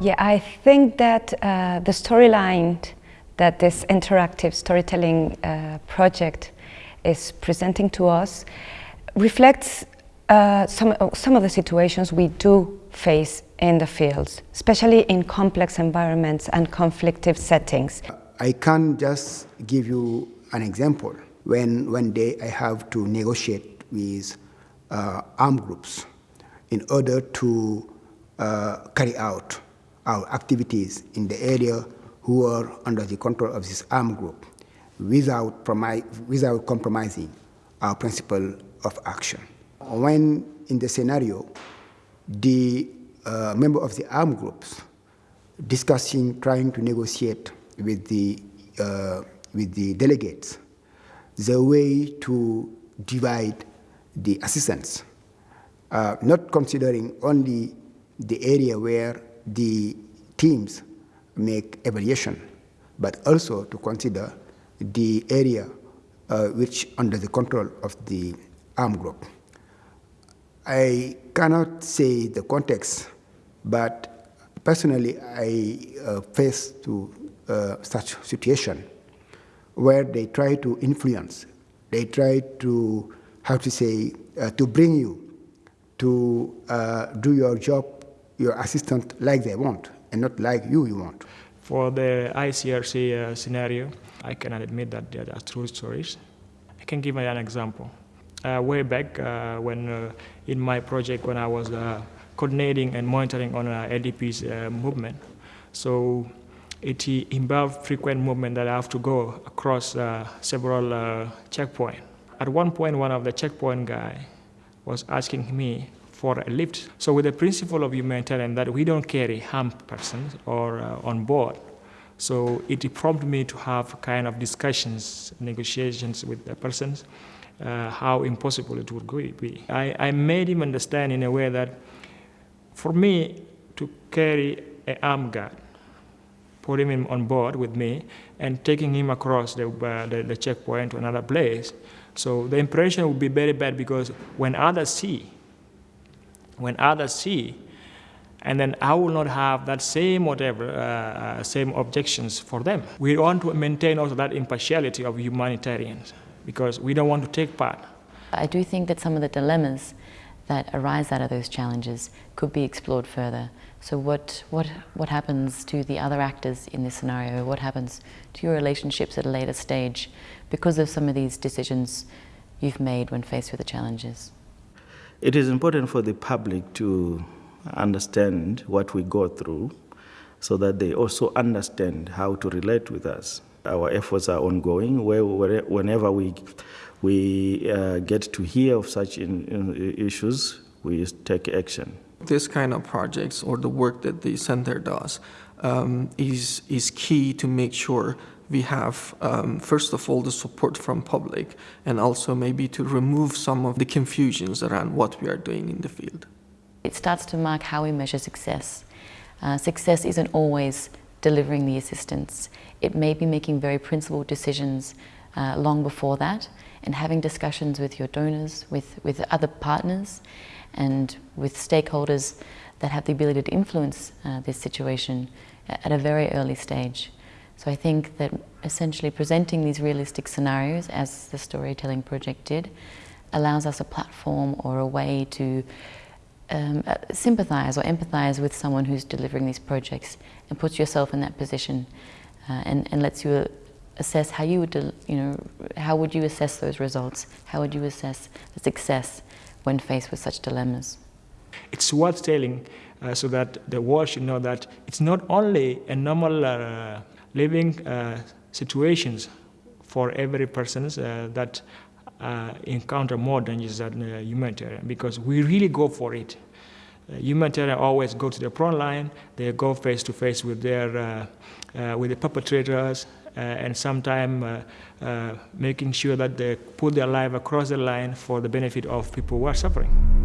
Yeah, I think that uh, the storyline that this interactive storytelling uh, project is presenting to us reflects uh, some, some of the situations we do face in the fields, especially in complex environments and conflictive settings. I can just give you an example. When one day I have to negotiate with uh, armed groups in order to uh, carry out our activities in the area who are under the control of this armed group without, without compromising our principle of action. When in the scenario, the uh, member of the armed groups discussing, trying to negotiate with the, uh, with the delegates the way to divide the assistance, uh, not considering only the area where the teams make evaluation, but also to consider the area uh, which under the control of the armed group. I cannot say the context, but personally I uh, face to uh, such situation where they try to influence, they try to, how to say, uh, to bring you to uh, do your job, your assistant like they want, and not like you you want. For the ICRC uh, scenario, I cannot admit that they are true stories. I can give an example. Uh, way back uh, when uh, in my project when I was uh, coordinating and monitoring on uh, IDP's uh, movement, so it involved frequent movement that I have to go across several checkpoints. At one point, one of the checkpoint guy was asking me for a lift. So with the principle of humanitarian that we don't carry harmed persons or uh, on board, so it prompted me to have kind of discussions, negotiations with the persons, uh, how impossible it would be. I, I made him understand in a way that for me to carry an armed guard, put him on board with me, and taking him across the, uh, the, the checkpoint to another place, so the impression would be very bad because when others see, when others see, and then I will not have that same whatever, uh, uh, same objections for them. We want to maintain also that impartiality of humanitarians because we don't want to take part. I do think that some of the dilemmas that arise out of those challenges could be explored further. So what, what, what happens to the other actors in this scenario? What happens to your relationships at a later stage because of some of these decisions you've made when faced with the challenges? It is important for the public to understand what we go through so that they also understand how to relate with us. Our efforts are ongoing. Whenever we, we uh, get to hear of such in, in issues, we take action. This kind of projects or the work that the center does um, is, is key to make sure we have, um, first of all, the support from public and also maybe to remove some of the confusions around what we are doing in the field. It starts to mark how we measure success. Uh, success isn't always delivering the assistance. It may be making very principled decisions uh, long before that and having discussions with your donors, with, with other partners and with stakeholders that have the ability to influence uh, this situation at a very early stage. So I think that essentially presenting these realistic scenarios, as the storytelling project did, allows us a platform or a way to um, uh, sympathize or empathize with someone who's delivering these projects and puts yourself in that position uh, and, and lets you assess how you would, you know, how would you assess those results? How would you assess the success when faced with such dilemmas? It's worth telling uh, so that the world should know that it's not only a normal uh, living uh, situations for every person uh, that uh, encounter more dangers than humanitarian because we really go for it. humanitarian always go to the front line, they go face to face with their with the perpetrators, uh, and sometimes uh, uh, making sure that they put their life across the line for the benefit of people who are suffering.